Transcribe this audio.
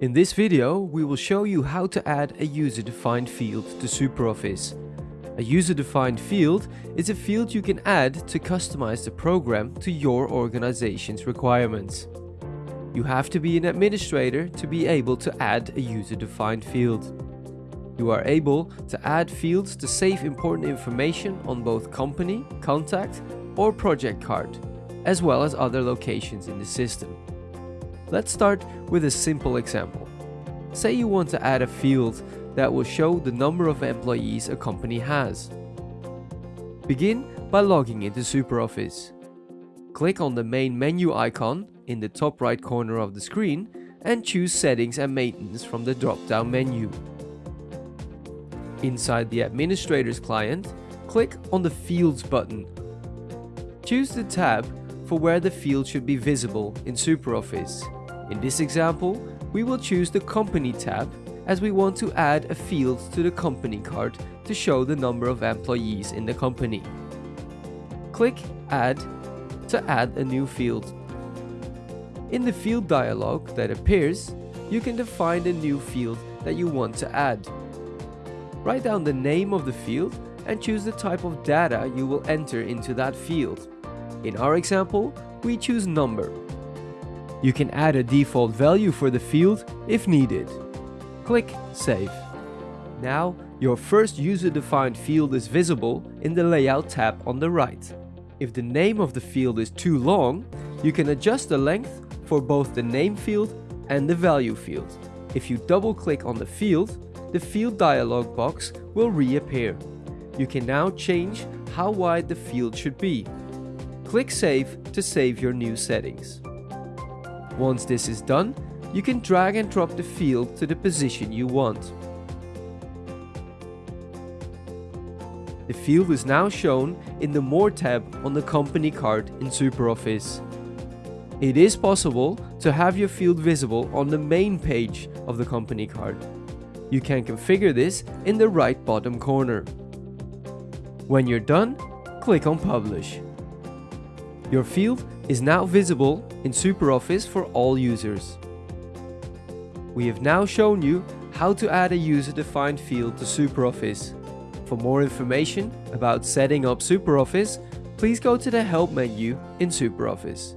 In this video, we will show you how to add a user-defined field to SuperOffice. A user-defined field is a field you can add to customize the program to your organization's requirements. You have to be an administrator to be able to add a user-defined field. You are able to add fields to save important information on both company, contact or project card, as well as other locations in the system. Let's start with a simple example. Say you want to add a field that will show the number of employees a company has. Begin by logging into SuperOffice. Click on the main menu icon in the top right corner of the screen and choose Settings and Maintenance from the drop-down menu. Inside the Administrator's client, click on the Fields button. Choose the tab for where the field should be visible in SuperOffice. In this example, we will choose the Company tab as we want to add a field to the company card to show the number of employees in the company. Click Add to add a new field. In the field dialog that appears, you can define the new field that you want to add. Write down the name of the field and choose the type of data you will enter into that field. In our example, we choose number. You can add a default value for the field if needed. Click Save. Now, your first user-defined field is visible in the Layout tab on the right. If the name of the field is too long, you can adjust the length for both the name field and the value field. If you double-click on the field, the field dialog box will reappear. You can now change how wide the field should be. Click Save to save your new settings. Once this is done, you can drag and drop the field to the position you want. The field is now shown in the More tab on the company card in SuperOffice. It is possible to have your field visible on the main page of the company card. You can configure this in the right bottom corner. When you're done, click on Publish. Your field is now visible in SuperOffice for all users. We have now shown you how to add a user-defined field to SuperOffice. For more information about setting up SuperOffice, please go to the Help menu in SuperOffice.